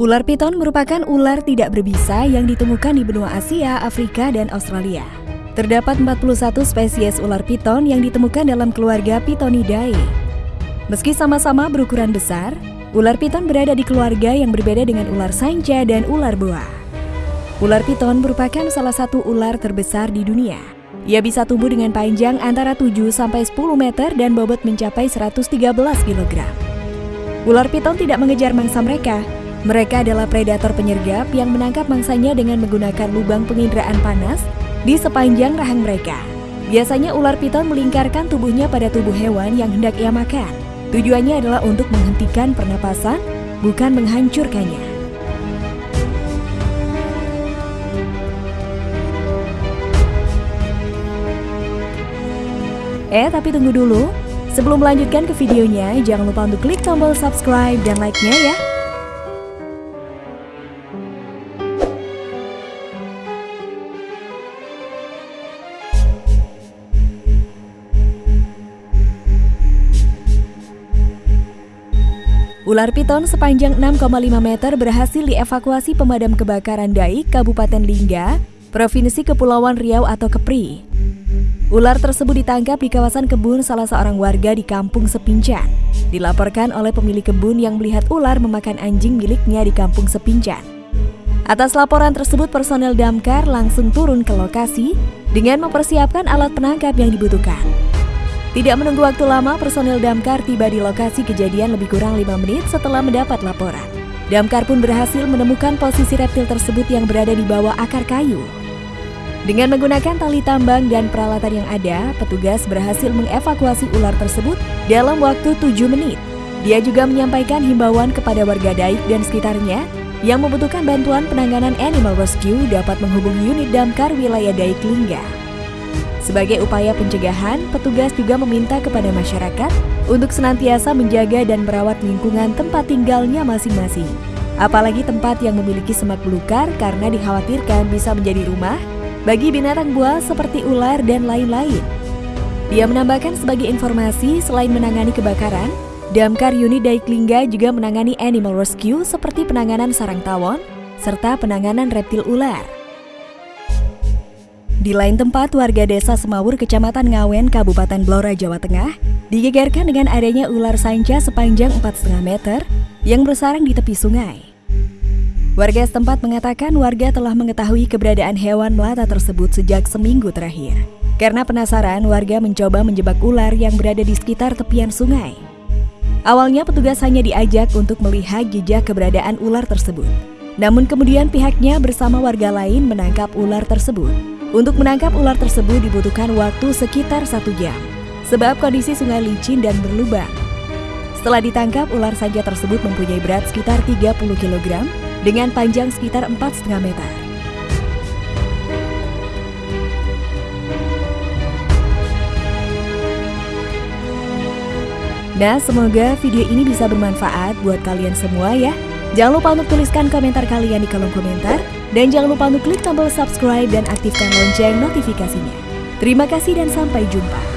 Ular piton merupakan ular tidak berbisa yang ditemukan di benua Asia, Afrika, dan Australia. Terdapat 41 spesies ular piton yang ditemukan dalam keluarga Pitonidae. Meski sama-sama berukuran besar, ular piton berada di keluarga yang berbeda dengan ular sanca dan ular boa. Ular piton merupakan salah satu ular terbesar di dunia. Ia bisa tumbuh dengan panjang antara 7 sampai 10 meter dan bobot mencapai 113 kg. Ular piton tidak mengejar mangsa mereka, mereka adalah predator penyergap yang menangkap mangsanya dengan menggunakan lubang penginderaan panas di sepanjang rahang mereka. Biasanya ular piton melingkarkan tubuhnya pada tubuh hewan yang hendak ia makan. Tujuannya adalah untuk menghentikan pernapasan, bukan menghancurkannya. Eh, tapi tunggu dulu. Sebelum melanjutkan ke videonya, jangan lupa untuk klik tombol subscribe dan like-nya ya. Ular piton sepanjang 6,5 meter berhasil dievakuasi pemadam kebakaran Daik, Kabupaten Lingga, Provinsi Kepulauan Riau atau Kepri. Ular tersebut ditangkap di kawasan kebun salah seorang warga di Kampung Sepincan. Dilaporkan oleh pemilik kebun yang melihat ular memakan anjing miliknya di Kampung Sepincan. Atas laporan tersebut, personel damkar langsung turun ke lokasi dengan mempersiapkan alat penangkap yang dibutuhkan. Tidak menunggu waktu lama, personel damkar tiba di lokasi kejadian lebih kurang 5 menit setelah mendapat laporan. Damkar pun berhasil menemukan posisi reptil tersebut yang berada di bawah akar kayu. Dengan menggunakan tali tambang dan peralatan yang ada, petugas berhasil mengevakuasi ular tersebut dalam waktu 7 menit. Dia juga menyampaikan himbauan kepada warga Daik dan sekitarnya yang membutuhkan bantuan penanganan animal rescue dapat menghubungi unit damkar wilayah Daik Lingga. Sebagai upaya pencegahan, petugas juga meminta kepada masyarakat untuk senantiasa menjaga dan merawat lingkungan tempat tinggalnya masing-masing. Apalagi tempat yang memiliki semak belukar karena dikhawatirkan bisa menjadi rumah bagi binatang buas seperti ular dan lain-lain. Dia menambahkan sebagai informasi, selain menangani kebakaran, Damkar Unit Daiklingga juga menangani animal rescue seperti penanganan sarang tawon, serta penanganan reptil ular. Di lain tempat, warga desa Semawur, Kecamatan Ngawen, Kabupaten Blora, Jawa Tengah, digegerkan dengan adanya ular sanca sepanjang 4,5 meter yang bersarang di tepi sungai. Warga setempat mengatakan warga telah mengetahui keberadaan hewan melata tersebut sejak seminggu terakhir. Karena penasaran, warga mencoba menjebak ular yang berada di sekitar tepian sungai. Awalnya petugas hanya diajak untuk melihat jejak keberadaan ular tersebut. Namun kemudian pihaknya bersama warga lain menangkap ular tersebut. Untuk menangkap ular tersebut dibutuhkan waktu sekitar satu jam, sebab kondisi sungai licin dan berlubang. Setelah ditangkap, ular saja tersebut mempunyai berat sekitar 30 kg dengan panjang sekitar 4,5 meter. Nah, semoga video ini bisa bermanfaat buat kalian semua ya. Jangan lupa untuk tuliskan komentar kalian di kolom komentar. Dan jangan lupa untuk klik tombol subscribe dan aktifkan lonceng notifikasinya. Terima kasih dan sampai jumpa.